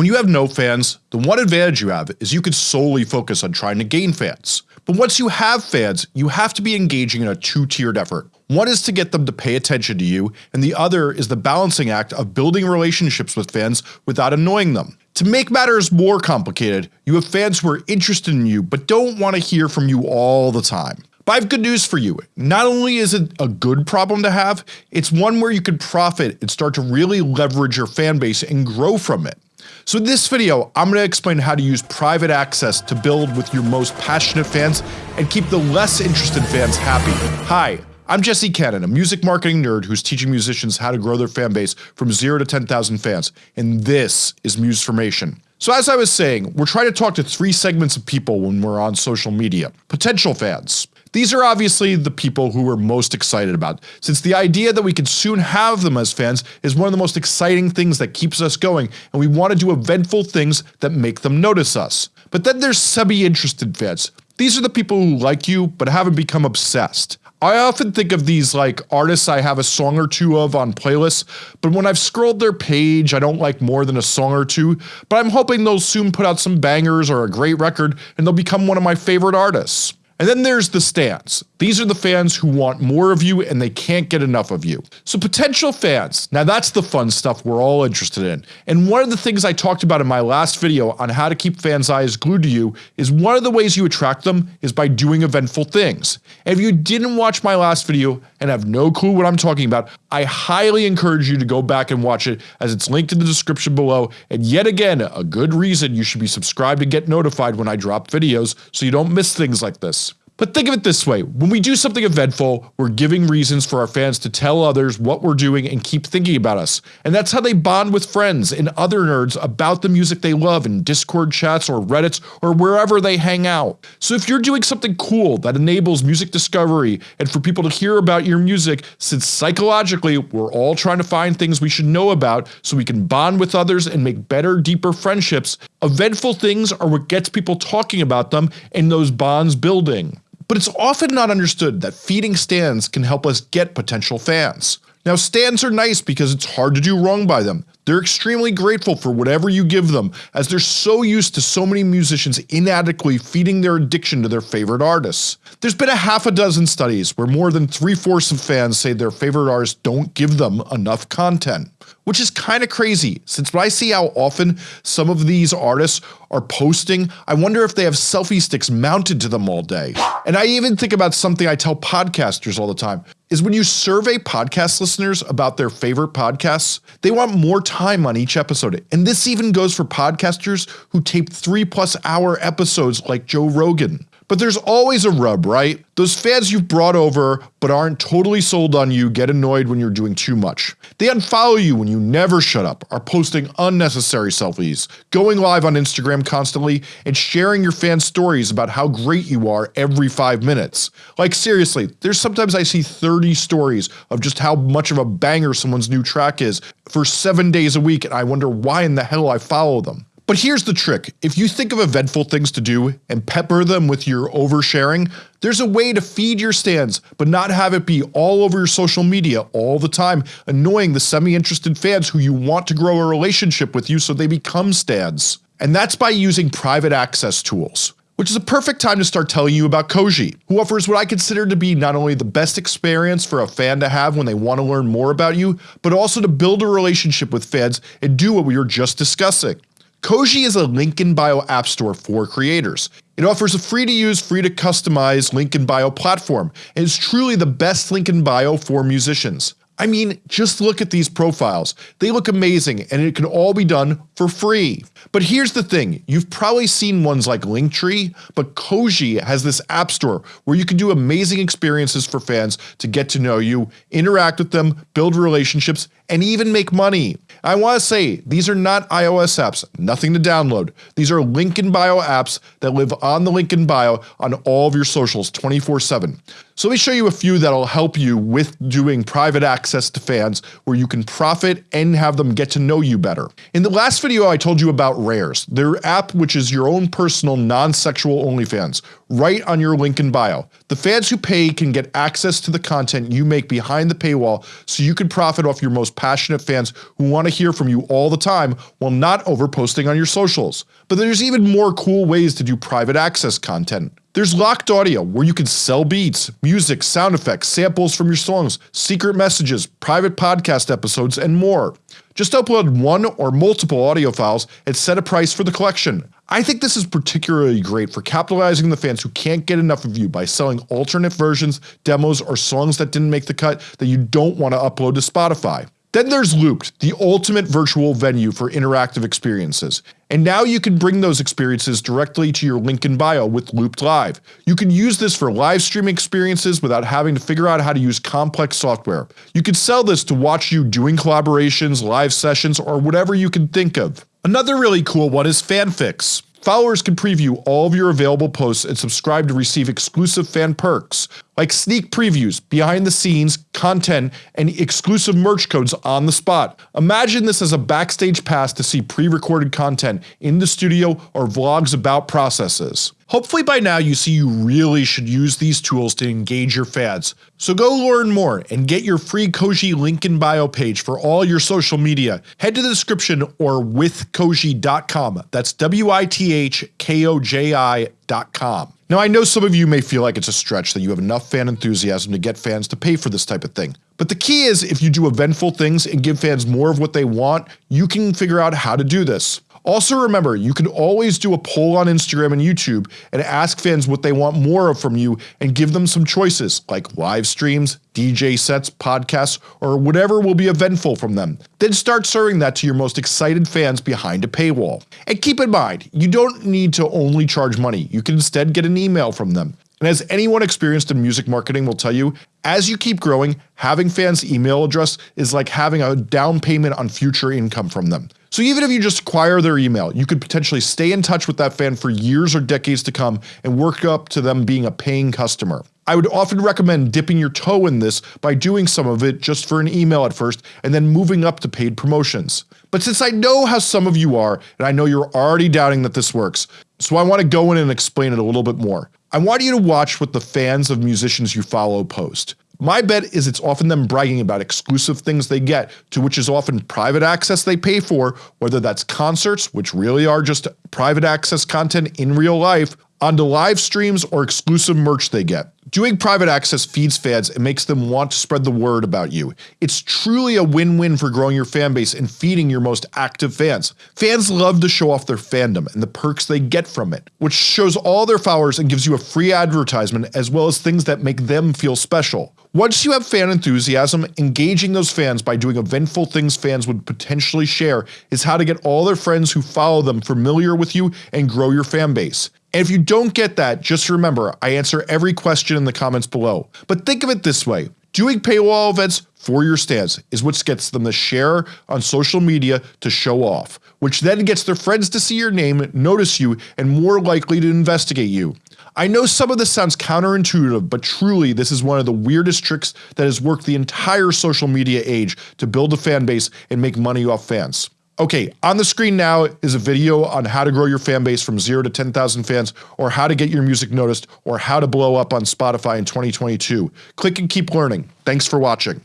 When you have no fans, the one advantage you have is you can solely focus on trying to gain fans. But once you have fans, you have to be engaging in a two-tiered effort. One is to get them to pay attention to you, and the other is the balancing act of building relationships with fans without annoying them. To make matters more complicated, you have fans who are interested in you but don't want to hear from you all the time. But I have good news for you. Not only is it a good problem to have, it's one where you can profit and start to really leverage your fanbase and grow from it. So in this video, I'm going to explain how to use private access to build with your most passionate fans and keep the less interested fans happy. Hi, I'm Jesse Cannon, a music marketing nerd who's teaching musicians how to grow their fan base from 0 to 10,000 fans, and this is Musformation. So as I was saying, we're trying to talk to three segments of people when we're on social media. Potential fans, these are obviously the people who we're most excited about, since the idea that we could soon have them as fans is one of the most exciting things that keeps us going and we want to do eventful things that make them notice us. But then there's semi-interested fans. These are the people who like you but haven't become obsessed. I often think of these like artists I have a song or two of on playlists, but when I've scrolled their page I don't like more than a song or two, but I'm hoping they'll soon put out some bangers or a great record and they'll become one of my favorite artists. And then there's the stans. These are the fans who want more of you and they can't get enough of you. So potential fans, now that's the fun stuff we're all interested in. And one of the things I talked about in my last video on how to keep fans eyes glued to you is one of the ways you attract them is by doing eventful things. And if you didn't watch my last video and have no clue what I'm talking about, I highly encourage you to go back and watch it as it's linked in the description below and yet again a good reason you should be subscribed to get notified when I drop videos so you don't miss things like this. But think of it this way, when we do something eventful, we're giving reasons for our fans to tell others what we're doing and keep thinking about us, and that's how they bond with friends and other nerds about the music they love in discord chats or reddits or wherever they hang out. So if you're doing something cool that enables music discovery and for people to hear about your music since psychologically we're all trying to find things we should know about so we can bond with others and make better deeper friendships, eventful things are what gets people talking about them and those bonds building. But it's often not understood that feeding stans can help us get potential fans. Now stans are nice because it's hard to do wrong by them. They're extremely grateful for whatever you give them as they're so used to so many musicians inadequately feeding their addiction to their favorite artists. There's been a half a dozen studies where more than three-fourths of fans say their favorite artists don't give them enough content. Which is kinda crazy, since when I see how often some of these artists are posting, I wonder if they have selfie sticks mounted to them all day. And I even think about something I tell podcasters all the time, is when you survey podcast listeners about their favorite podcasts, they want more time on each episode. And this even goes for podcasters who tape 3 plus hour episodes like Joe Rogan. But there's always a rub, right? Those fans you've brought over but aren't totally sold on you get annoyed when you're doing too much. They unfollow you when you never shut up, are posting unnecessary selfies, going live on Instagram constantly, and sharing your fans' stories about how great you are every 5 minutes. Like seriously, there's sometimes I see 30 stories of just how much of a banger someone's new track is for 7 days a week and I wonder why in the hell I follow them. But here's the trick, if you think of eventful things to do and pepper them with your oversharing, there's a way to feed your stans but not have it be all over your social media all the time annoying the semi-interested fans who you want to grow a relationship with you so they become stans. And that's by using private access tools which is a perfect time to start telling you about Koji, who offers what I consider to be not only the best experience for a fan to have when they want to learn more about you, but also to build a relationship with fans and do what we were just discussing. Koji is a link in bio app store for creators. It offers a free to use, free to customize link in bio platform and is truly the best link in bio for musicians. I mean, just look at these profiles. They look amazing and it can all be done for free. But here's the thing, you've probably seen ones like Linktree, but Koji has this app store where you can do amazing experiences for fans to get to know you, interact with them, build relationships, and even make money. I want to say, these are not iOS apps, nothing to download. These are link in bio apps that live on the link in bio on all of your socials 24 7. So let me show you a few that'll help you with doing private access to fans where you can profit and have them get to know you better. In the last video video I told you about Rares, their app which is your own personal non-sexual OnlyFans, right on your link in bio. The fans who pay can get access to the content you make behind the paywall so you can profit off your most passionate fans who want to hear from you all the time while not overposting on your socials. But there's even more cool ways to do private access content. There's locked audio where you can sell beats, music, sound effects, samples from your songs, secret messages, private podcast episodes, and more. Just upload one or multiple audio files and set a price for the collection. I think this is particularly great for capitalizing the fans who can't get enough of you by selling alternate versions, demos, or songs that didn't make the cut that you don't want to upload to Spotify. Then there's Looped, the ultimate virtual venue for interactive experiences. And now you can bring those experiences directly to your link in bio with Looped Live. You can use this for live streaming experiences without having to figure out how to use complex software. You could sell this to watch you doing collaborations, live sessions, or whatever you can think of. Another really cool one is FanFix. Followers can preview all of your available posts and subscribe to receive exclusive fan perks, like sneak previews, behind the scenes, content, and exclusive merch codes on the spot. Imagine this as a backstage pass to see pre-recorded content in the studio or vlogs about processes. Hopefully by now you see you really should use these tools to engage your fans. So go learn more and get your free Koji link in bio page for all your social media. Head to the description or withkoji.com. That's Now I know some of you may feel like it's a stretch that you have enough fan enthusiasm to get fans to pay for this type of thing. But the key is if you do eventful things and give fans more of what they want, you can figure out how to do this. Also remember, you can always do a poll on Instagram and YouTube and ask fans what they want more of from you and give them some choices like live streams, DJ sets, podcasts, or whatever will be eventful from them. Then start serving that to your most excited fans behind a paywall. And keep in mind, you don't need to only charge money, you can instead get an email from them. And as anyone experienced in music marketing will tell you, as you keep growing, having fans' email address is like having a down payment on future income from them. So even if you just acquire their email, you could potentially stay in touch with that fan for years or decades to come and work up to them being a paying customer. I would often recommend dipping your toe in this by doing some of it just for an email at first and then moving up to paid promotions. But since I know how some of you are, and I know you're already doubting that this works, so I want to go in and explain it a little bit more. I want you to watch what the fans of musicians you follow post. My bet is it's often them bragging about exclusive things they get, to which is often private access they pay for, whether that's concerts, which really are just private access content in real life, onto live streams or exclusive merch they get. Doing private access feeds fans and makes them want to spread the word about you. It's truly a win-win for growing your fanbase and feeding your most active fans. Fans love to show off their fandom and the perks they get from it, which shows all their followers and gives you a free advertisement as well as things that make them feel special. Once you have fan enthusiasm, engaging those fans by doing eventful things fans would potentially share is how to get all their friends who follow them familiar with you and grow your fan base. And if you don't get that, just remember I answer every question in the comments below. But think of it this way, doing paywall events for your stans is what gets them to share on social media to show off, which then gets their friends to see your name, notice you, and more likely to investigate you. I know some of this sounds counterintuitive, but truly this is one of the weirdest tricks that has worked the entire social media age to build a fan base and make money off fans. Okay, on the screen now is a video on how to grow your fan base from 0 to 10,000 fans, or how to get your music noticed, or how to blow up on Spotify in 2022. Click and keep learning. Thanks for watching.